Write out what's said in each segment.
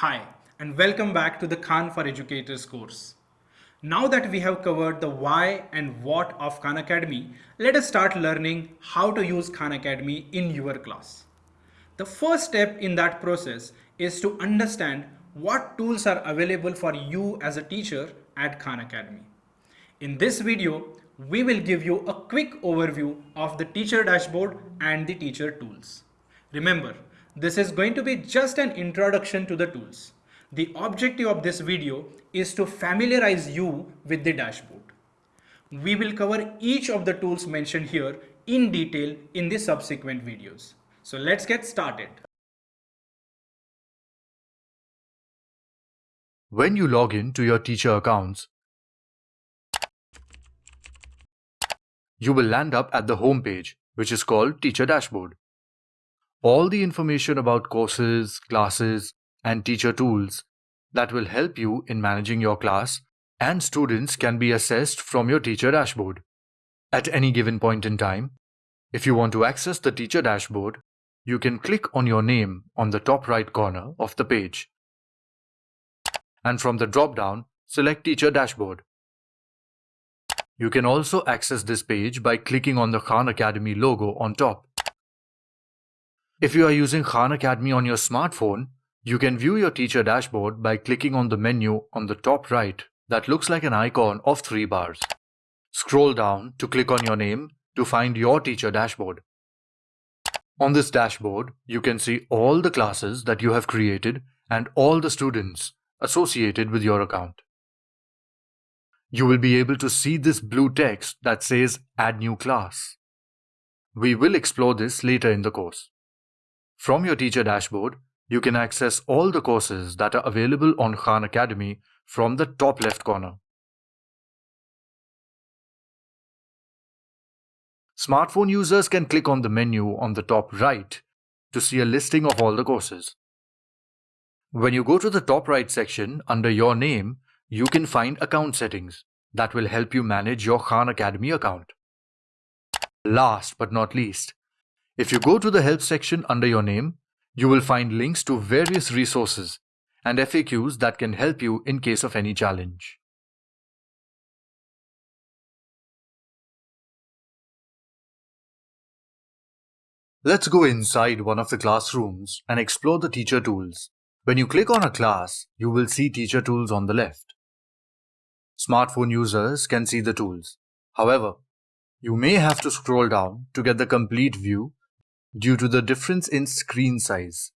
Hi, and welcome back to the Khan for Educators course. Now that we have covered the why and what of Khan Academy, let us start learning how to use Khan Academy in your class. The first step in that process is to understand what tools are available for you as a teacher at Khan Academy. In this video, we will give you a quick overview of the teacher dashboard and the teacher tools. Remember, this is going to be just an introduction to the tools. The objective of this video is to familiarize you with the dashboard. We will cover each of the tools mentioned here in detail in the subsequent videos. So let's get started. When you log in to your teacher accounts, you will land up at the home page, which is called Teacher Dashboard. All the information about courses, classes, and teacher tools that will help you in managing your class and students can be assessed from your teacher dashboard. At any given point in time, if you want to access the teacher dashboard, you can click on your name on the top right corner of the page. And from the drop-down, select Teacher Dashboard. You can also access this page by clicking on the Khan Academy logo on top. If you are using Khan Academy on your smartphone, you can view your teacher dashboard by clicking on the menu on the top right that looks like an icon of three bars. Scroll down to click on your name to find your teacher dashboard. On this dashboard, you can see all the classes that you have created and all the students associated with your account. You will be able to see this blue text that says Add New Class. We will explore this later in the course. From your teacher dashboard, you can access all the courses that are available on Khan Academy from the top left corner. Smartphone users can click on the menu on the top right to see a listing of all the courses. When you go to the top right section under your name, you can find account settings that will help you manage your Khan Academy account. Last but not least, if you go to the help section under your name, you will find links to various resources and FAQs that can help you in case of any challenge. Let's go inside one of the classrooms and explore the teacher tools. When you click on a class, you will see teacher tools on the left. Smartphone users can see the tools. However, you may have to scroll down to get the complete view due to the difference in screen size.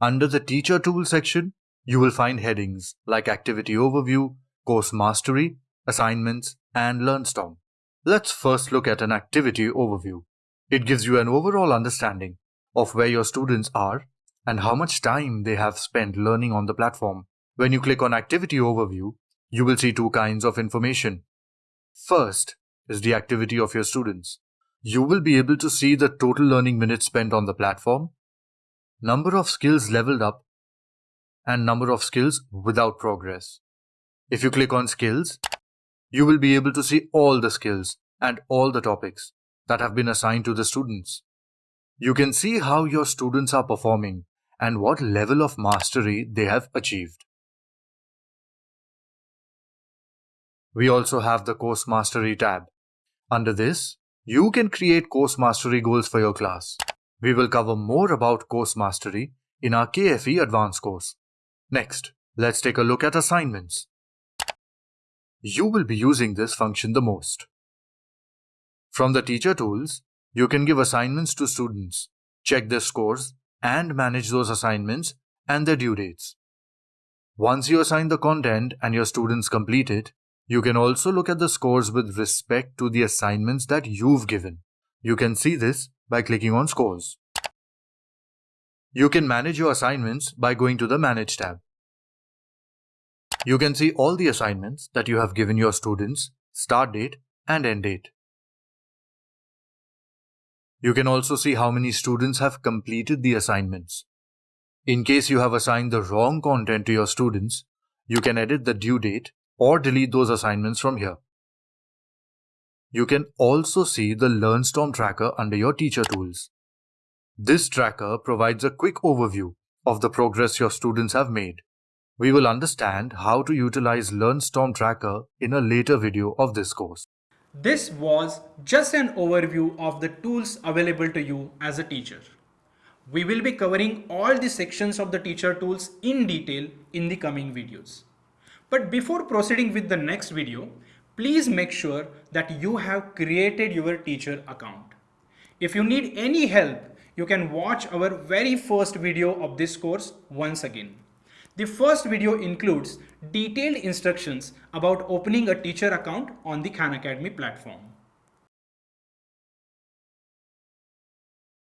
Under the Teacher Tool section, you will find headings like Activity Overview, Course Mastery, Assignments, and LearnStorm. Let's first look at an activity overview. It gives you an overall understanding of where your students are and how much time they have spent learning on the platform. When you click on Activity Overview, you will see two kinds of information. First is the activity of your students you will be able to see the total learning minutes spent on the platform, number of skills leveled up, and number of skills without progress. If you click on skills, you will be able to see all the skills and all the topics that have been assigned to the students. You can see how your students are performing and what level of mastery they have achieved. We also have the Course Mastery tab. Under this, you can create course mastery goals for your class. We will cover more about course mastery in our KFE advanced course. Next, let's take a look at assignments. You will be using this function the most. From the teacher tools, you can give assignments to students, check their scores, and manage those assignments and their due dates. Once you assign the content and your students complete it, you can also look at the scores with respect to the assignments that you've given. You can see this by clicking on Scores. You can manage your assignments by going to the Manage tab. You can see all the assignments that you have given your students, start date and end date. You can also see how many students have completed the assignments. In case you have assigned the wrong content to your students, you can edit the due date or delete those assignments from here. You can also see the LearnStorm tracker under your teacher tools. This tracker provides a quick overview of the progress your students have made. We will understand how to utilize LearnStorm Tracker in a later video of this course. This was just an overview of the tools available to you as a teacher. We will be covering all the sections of the teacher tools in detail in the coming videos. But before proceeding with the next video, please make sure that you have created your teacher account. If you need any help, you can watch our very first video of this course once again. The first video includes detailed instructions about opening a teacher account on the Khan Academy platform.